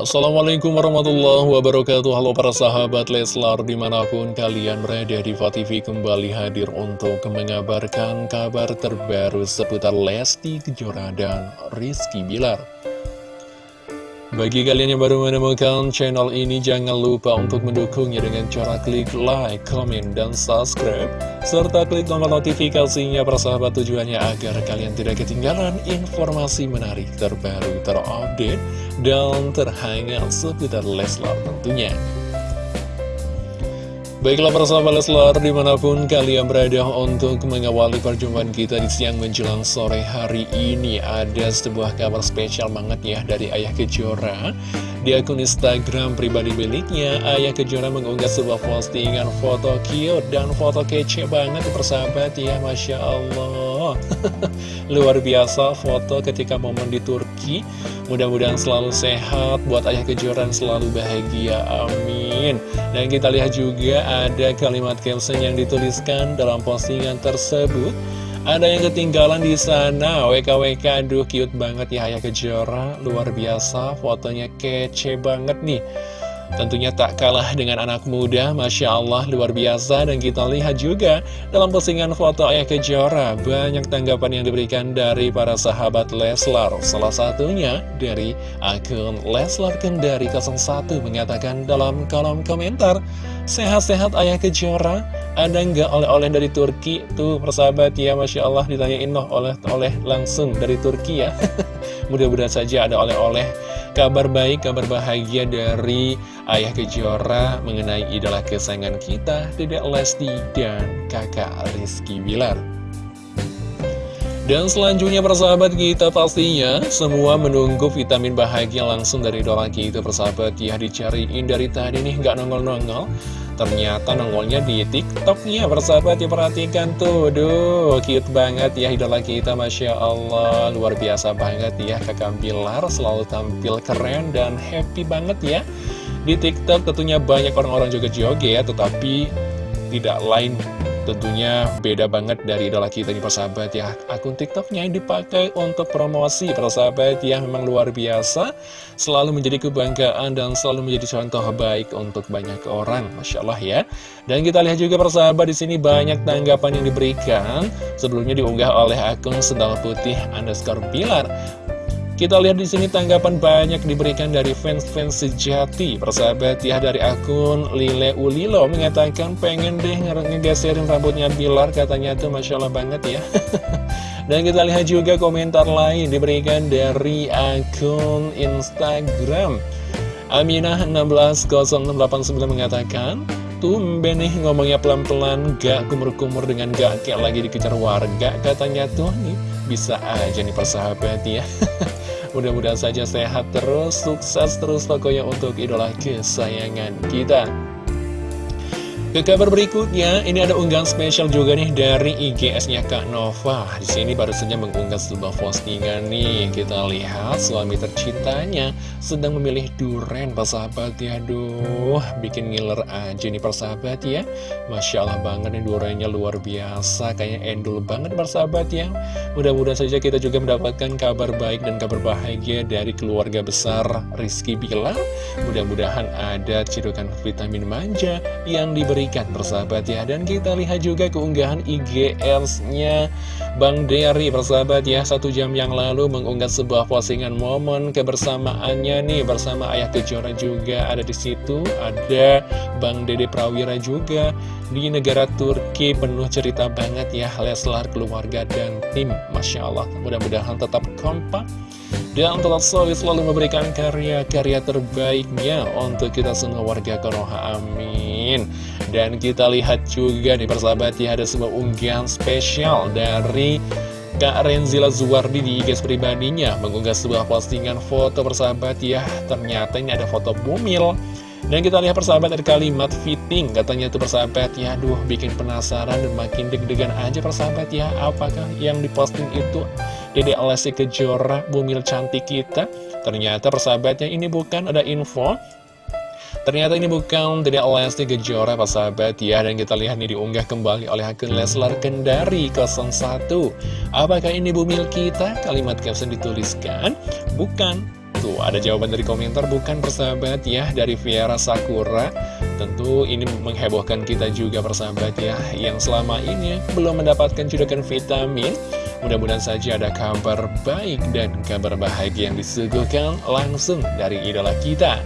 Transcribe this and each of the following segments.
Assalamualaikum warahmatullahi wabarakatuh Halo para sahabat Leslar di mana pun kalian berada di TV kembali hadir untuk mengabarkan kabar terbaru seputar Lesti Kejora dan Rizky Bilar bagi kalian yang baru menemukan channel ini, jangan lupa untuk mendukungnya dengan cara klik like, comment, dan subscribe. Serta klik tombol notifikasinya persahabat tujuannya agar kalian tidak ketinggalan informasi menarik terbaru, terupdate, dan terhangat seputar Leslar tentunya. Baiklah persahabat Leslar di mana pun kalian berada untuk mengawali perjumpaan kita di siang menjelang sore hari ini Ada sebuah kabar spesial banget ya dari Ayah Kejora Di akun Instagram pribadi miliknya Ayah Kejora mengunggah sebuah postingan foto cute dan foto kece banget persahabat ya Masya Allah Luar biasa foto ketika momen di Turki. Mudah-mudahan selalu sehat buat Ayah Kejora selalu bahagia amin. Dan kita lihat juga ada kalimat caption yang dituliskan dalam postingan tersebut. Ada yang ketinggalan di sana. WKWK aduh cute banget ya Ayah Kejora luar biasa fotonya kece banget nih Tentunya tak kalah dengan anak muda, Masya Allah luar biasa. Dan kita lihat juga dalam postingan foto Ayah Kejora Banyak tanggapan yang diberikan dari para sahabat Leslar. Salah satunya dari akun Leslar Kendari 01 Mengatakan dalam kolom komentar Sehat-sehat Ayah Kejora. Ada nggak oleh-oleh dari Turki? Tuh persahabat ya Masya Allah ditanyain loh oleh-oleh langsung dari Turki ya Mudah-mudahan saja ada oleh-oleh. Kabar baik, kabar bahagia dari Ayah Kejora mengenai idola kesayangan kita, Dedek Lesti dan kakak Rizky Bilar. Dan selanjutnya persahabat kita pastinya semua menunggu vitamin bahagia langsung dari idola kita persahabat. Ya dicariin dari tadi nih nggak nongol-nongol Ternyata nongolnya di tiktoknya persahabat ya tuh. Duh cute banget ya idola kita Masya Allah. Luar biasa banget ya kakak Bilar selalu tampil keren dan happy banget ya. Di tiktok tentunya banyak orang-orang juga joget Tetapi tidak lain Tentunya beda banget dari idola kita nih persahabat ya. Akun tiktoknya yang dipakai untuk promosi persahabat ya Memang luar biasa. Selalu menjadi kebanggaan dan selalu menjadi contoh baik untuk banyak orang Masya Allah ya. Dan kita lihat juga persahabat di sini banyak tanggapan yang diberikan. Sebelumnya diunggah oleh akun Sendal Putih underscore Bilar kita lihat di sini tanggapan banyak diberikan dari fans-fans sejati. Persahabat ya dari akun Lile Ulilo mengatakan pengen deh ngegeserin rambutnya Bilar katanya tuh Masya Allah banget ya. Dan kita lihat juga komentar lain diberikan dari akun Instagram. Aminah160689 mengatakan, Tumben nih ngomongnya pelan-pelan, gak kumur-kumur dengan gak kayak lagi dikejar warga. Katanya tuh nih, bisa aja nih persahabat ya. Mudah-mudahan saja sehat terus, sukses terus pokoknya untuk idola kesayangan kita. Ke kabar berikutnya, ini ada unggahan spesial juga nih dari IGS-nya Kak Nova. Di sini baru saja mengunggah sebuah postingan nih. Kita lihat suami tercintanya sedang memilih duren, persahabat ya. Aduh, bikin ngiler aja nih persahabat ya. Masya Allah banget nih durennya luar biasa, kayaknya endul banget persahabat ya. Mudah-mudahan saja kita juga mendapatkan kabar baik dan kabar bahagia dari keluarga besar Rizky Bilar. Mudah-mudahan ada cirukan vitamin manja yang diberi berikan persahabat ya. Dan kita lihat juga keunggahan IGS-nya Bang Derry persahabat ya Satu jam yang lalu mengunggah sebuah postingan momen kebersamaannya nih Bersama Ayah Kejora juga ada di situ Ada Bang Dede Prawira juga Di negara Turki penuh cerita banget ya Leslar, keluarga, dan tim Masya Allah mudah-mudahan tetap kompak dan tetap solid selalu memberikan karya-karya terbaiknya untuk kita semua warga Konoha. Amin. Dan kita lihat juga nih persahabat ya ada sebuah unggahan spesial dari Kak Renzila Zuwardi di IG pribadinya mengunggah sebuah postingan foto persahabat ya. Ternyata ini ada foto bumil. Dan kita lihat persahabat ada kalimat fitting Katanya tuh persahabat ya Aduh bikin penasaran dan makin deg-degan aja persahabat ya Apakah yang diposting itu Dede Alessi Kejora Bumil cantik kita Ternyata persahabatnya ini bukan ada info Ternyata ini bukan Dede Alessi Kejora persahabat ya. Dan kita lihat nih diunggah kembali oleh akun Leslar Kendari 01 Apakah ini bumil kita? Kalimat caption dituliskan. Bukan. Tuh ada jawaban dari komentar bukan persahabat ya Dari Viera Sakura. Tentu ini menghebohkan kita juga persahabat ya Yang selama ini belum mendapatkan judakan vitamin. Mudah-mudahan saja ada kabar baik dan kabar bahagia yang disuguhkan langsung dari idola kita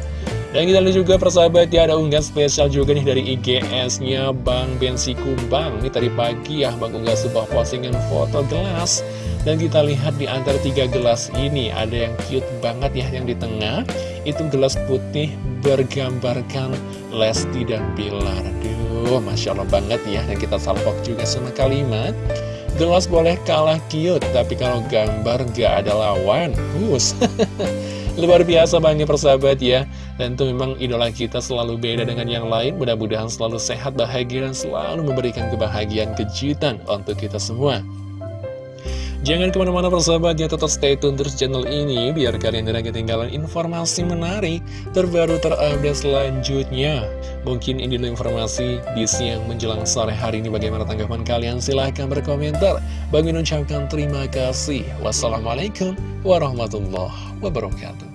dan kita lihat juga persahabat ya ada unggahan spesial juga nih dari IGS-nya Bang Bensi Kumbang. Ini tadi pagi ya Bang unggah sebuah postingan foto gelas. Dan kita lihat di antara tiga gelas ini ada yang cute banget ya yang di tengah. Itu gelas putih bergambarkan Lesti dan Bilar. Aduh Masya Allah banget ya Dan kita salpok juga sama kalimat. Gelas boleh kalah cute Tapi kalau gambar gak ada lawan Hus. Luar biasa banget persahabat ya Tentu memang idola kita selalu beda dengan yang lain. Mudah-mudahan selalu sehat, bahagia, dan selalu memberikan kebahagiaan kejutan untuk kita semua. Jangan ke mana-mana persahabat ya, tetap stay tune terus channel ini Biar kalian tidak ketinggalan informasi menarik Terbaru terupdate selanjutnya. Mungkin ini dulu informasi di siang menjelang sore hari ini. Bagaimana tanggapan kalian? Silahkan berkomentar. Bagi ucapkan terima kasih. Wassalamualaikum warahmatullahi wabarakatuh